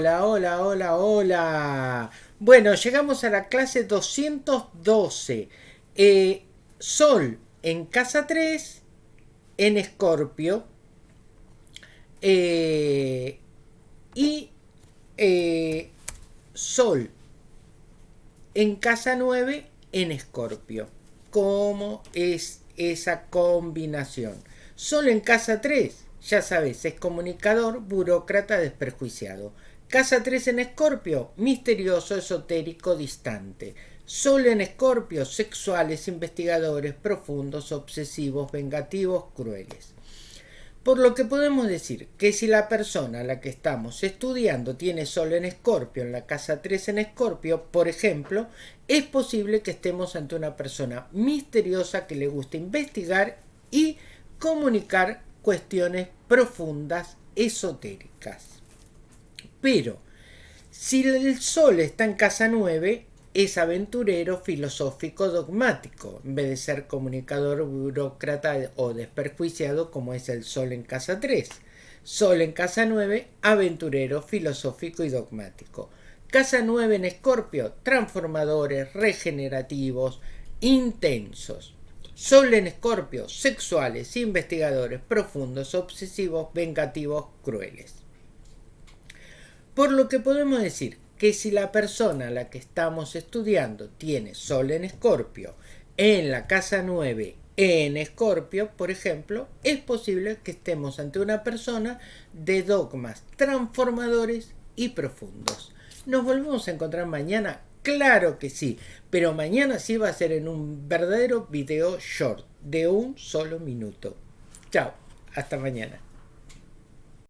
Hola, hola, hola, hola. Bueno, llegamos a la clase 212. Eh, Sol en casa 3, en Escorpio. Eh, y eh, Sol en casa 9, en Escorpio. ¿Cómo es esa combinación? Sol en casa 3 ya sabes, es comunicador, burócrata, desperjuiciado. Casa 3 en Escorpio, misterioso, esotérico, distante. Sol en Escorpio, sexuales, investigadores, profundos, obsesivos, vengativos, crueles. Por lo que podemos decir que si la persona a la que estamos estudiando tiene Sol en Escorpio, en la casa 3 en Escorpio, por ejemplo, es posible que estemos ante una persona misteriosa que le gusta investigar y comunicar cuestiones profundas, esotéricas. Pero, si el Sol está en casa 9, es aventurero, filosófico, dogmático, en vez de ser comunicador, burócrata o desperjuiciado como es el Sol en casa 3. Sol en casa 9, aventurero, filosófico y dogmático. Casa 9 en Escorpio, transformadores, regenerativos, intensos. Sol en Escorpio, sexuales, investigadores, profundos, obsesivos, vengativos, crueles. Por lo que podemos decir que si la persona a la que estamos estudiando tiene Sol en Escorpio, en la casa 9 en Escorpio, por ejemplo, es posible que estemos ante una persona de dogmas transformadores y profundos. Nos volvemos a encontrar mañana Claro que sí, pero mañana sí va a ser en un verdadero video short de un solo minuto. Chao, hasta mañana.